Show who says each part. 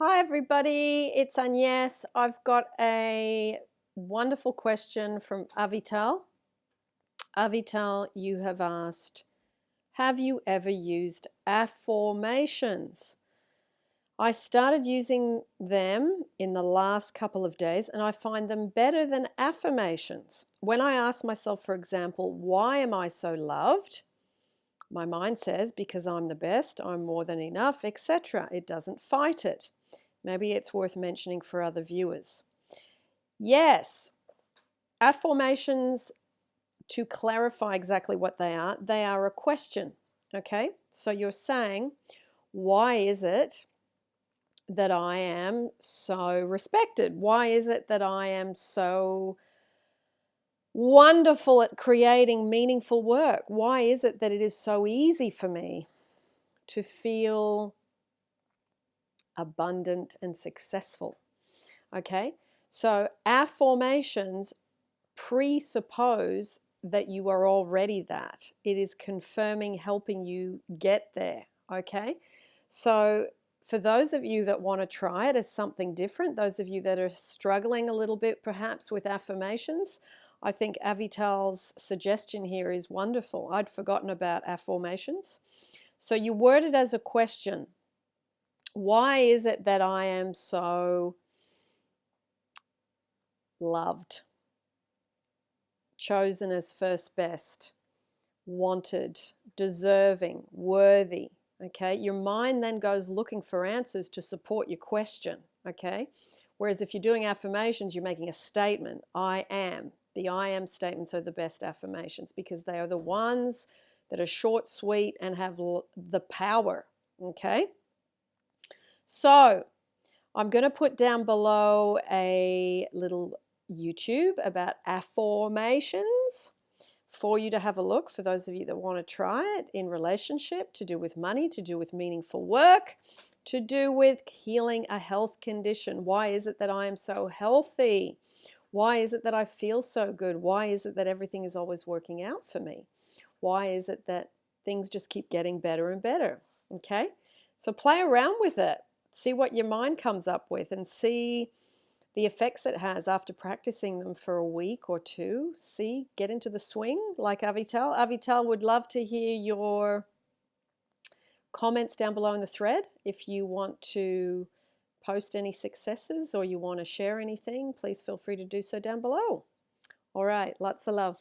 Speaker 1: Hi everybody, it's Agnes. I've got a wonderful question from Avital. Avital, you have asked, have you ever used afformations? I started using them in the last couple of days and I find them better than affirmations. When I ask myself, for example, why am I so loved? My mind says, because I'm the best, I'm more than enough, etc. It doesn't fight it. Maybe it's worth mentioning for other viewers. Yes, afformations, to clarify exactly what they are, they are a question. Okay, so you're saying, why is it that I am so respected? Why is it that I am so wonderful at creating meaningful work? Why is it that it is so easy for me to feel abundant and successful? Okay, so afformations presuppose that you are already that. It is confirming, helping you get there. Okay, so for those of you that want to try it as something different, those of you that are struggling a little bit perhaps with affirmations, I think Avital's suggestion here is wonderful. I'd forgotten about afformations. So you word it as a question. Why is it that I am so loved, chosen as first best, wanted, deserving, worthy? Okay, your mind then goes looking for answers to support your question. Okay, whereas if you're doing affirmations, you're making a statement I am. The I am statements are the best affirmations because they are the ones that are short, sweet, and have the power. Okay? So, I'm going to put down below a little YouTube about afformations for you to have a look for those of you that want to try it in relationship, to do with money, to do with meaningful work, to do with healing a health condition. Why is it that I am so healthy? Why is it that I feel so good? Why is it that everything is always working out for me? Why is it that things just keep getting better and better? Okay, so play around with it. See what your mind comes up with and see the effects it has after practicing them for a week or two. See, get into the swing like Avital. Avital would love to hear your comments down below in the thread if you want to post any successes or you want to share anything, please feel free to do so down below. All right, lots of love.